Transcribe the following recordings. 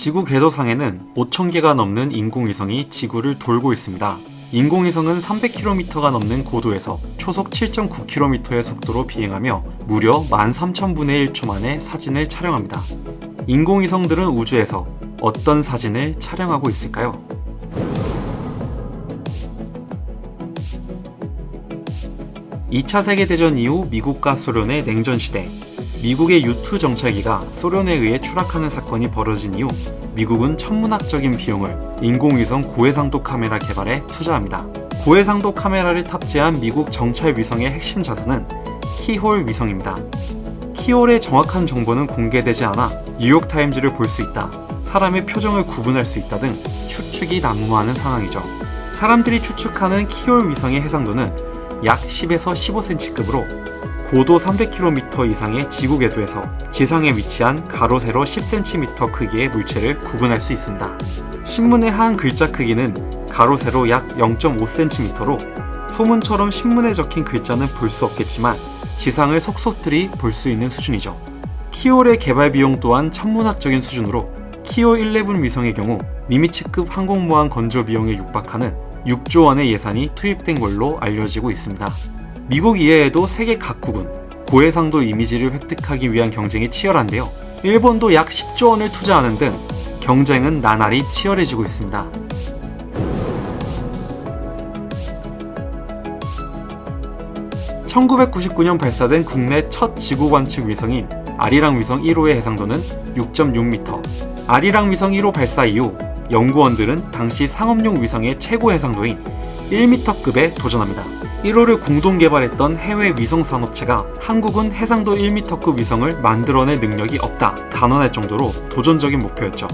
지구 궤도상에는 5,000개가 넘는 인공위성이 지구를 돌고 있습니다. 인공위성은 300km가 넘는 고도에서 초속 7.9km의 속도로 비행하며 무려 13,000분의 1초 만에 사진을 촬영합니다. 인공위성들은 우주에서 어떤 사진을 촬영하고 있을까요? (2차 세계대전) 이후 미국과 소련의 냉전 시대 미국의 U2 정찰기가 소련에 의해 추락하는 사건이 벌어진 이후 미국은 천문학적인 비용을 인공위성 고해상도 카메라 개발에 투자합니다. 고해상도 카메라를 탑재한 미국 정찰 위성의 핵심 자산은 키홀 위성입니다. 키홀의 정확한 정보는 공개되지 않아 뉴욕타임즈를 볼 수 있다, 사람의 표정을 구분할 수 있다 등 추측이 난무하는 상황이죠. 사람들이 추측하는 키홀 위성의 해상도는 약 10에서 15cm급으로 고도 300km 이상의 지구 궤도에서 지상에 위치한 가로 세로 10cm 크기의 물체를 구분할 수 있습니다. 신문의 한 글자 크기는 가로 세로 약 0.5cm로 소문처럼 신문에 적힌 글자는 볼 수 없겠지만 지상을 속속들이 볼 수 있는 수준이죠. 키올의 개발 비용 또한 천문학적인 수준으로 키올 11 위성의 경우 니미츠급 항공모함 건조 비용에 육박하는 6조 원의 예산이 투입된 걸로 알려지고 있습니다. 미국 이외에도 세계 각국은 고해상도 이미지를 획득하기 위한 경쟁이 치열한데요. 일본도 약 10조 원을 투자하는 등 경쟁은 나날이 치열해지고 있습니다. (1999년) 발사된 국내 첫 지구 관측 위성인 아리랑 위성 1호의 해상도는 6.6m 아리랑 위성 1호 발사 이후 연구원들은 당시 상업용 위성의 최고 해상도인 1m급에 도전합니다. 1호를 공동 개발했던 해외 위성 산업체가 한국은 해상도 1m급 위성을 만들어낼 능력이 없다 단언할 정도로 도전적인 목표였죠.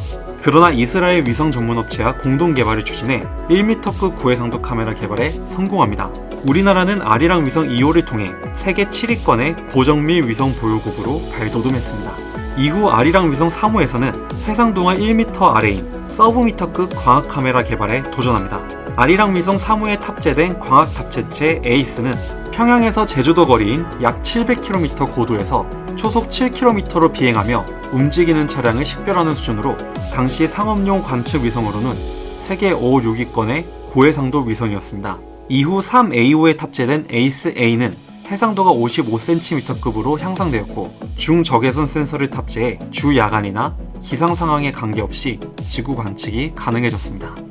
그러나 이스라엘 위성 전문업체와 공동 개발을 추진해 1m급 고해상도 카메라 개발에 성공합니다. 우리나라는 아리랑 위성 2호를 통해 세계 7위권의 고정밀 위성 보유국으로 발돋움했습니다. 이후 아리랑 위성 3호에서는 해상도가 1m 아래인 서브미터급 광학 카메라 개발에 도전합니다. 아리랑 위성 3호에 탑재된 광학 탑재체 에이스는 평양에서 제주도 거리인 약 700km 고도에서 초속 7km로 비행하며 움직이는 차량을 식별하는 수준으로 당시 상업용 관측 위성으로는 세계 5, 6위권의 고해상도 위성이었습니다. 이후 3AO에 탑재된 에이스-A는 해상도가 55cm급으로 향상되었고 중적외선 센서를 탑재해 주야간이나 기상 상황에 관계없이 지구 관측이 가능해졌습니다.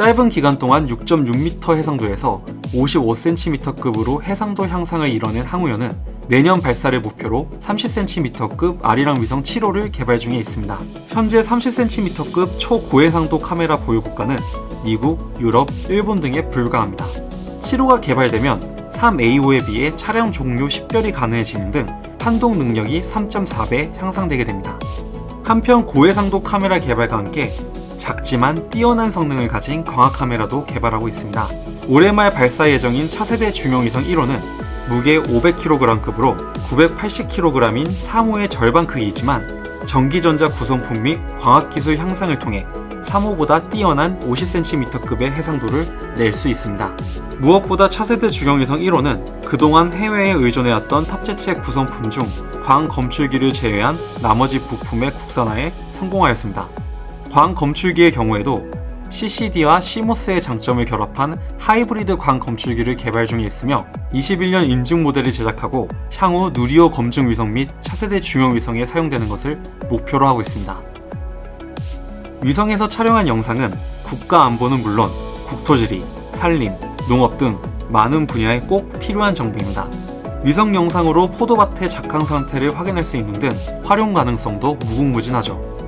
짧은 기간 동안 6.6m 해상도에서 55cm급으로 해상도 향상을 이뤄낸 항우연은 내년 발사를 목표로 30cm급 아리랑 위성 7호를 개발 중에 있습니다. 현재 30cm급 초고해상도 카메라 보유 국가는 미국, 유럽, 일본 등에 불과합니다. 7호가 개발되면 3AO에 비해 차량 종류 식별이 가능해지는 등 판독 능력이 3.4배 향상되게 됩니다. 한편 고해상도 카메라 개발과 함께 작지만 뛰어난 성능을 가진 광학 카메라도 개발하고 있습니다. 올해 말 발사 예정인 차세대 중형위성 1호는 무게 500kg급으로 980kg인 3호의 절반 크기이지만 전기전자 구성품 및 광학기술 향상을 통해 3호보다 뛰어난 50cm급의 해상도를 낼 수 있습니다. 무엇보다 차세대 주경위성 1호는 그동안 해외에 의존해왔던 탑재체 구성품 중 광 검출기를 제외한 나머지 부품의 국산화에 성공하였습니다. 광 검출기의 경우에도 CCD와 CMOS의 장점을 결합한 하이브리드 광 검출기를 개발 중에 있으며 21년 인증 모델을 제작하고 향후 누리호 검증 위성 및 차세대 중형 위성에 사용되는 것을 목표로 하고 있습니다. 위성에서 촬영한 영상은 국가 안보는 물론 국토지리, 산림, 농업 등 많은 분야에 꼭 필요한 정보입니다. 위성 영상으로 포도밭의 작황 상태를 확인할 수 있는 등 활용 가능성도 무궁무진하죠.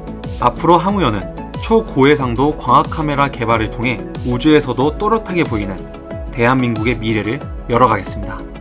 앞으로 항우연은 초고해상도 광학 카메라 개발을 통해 우주에서도 또렷하게 보이는 대한민국의 미래를 열어가겠습니다.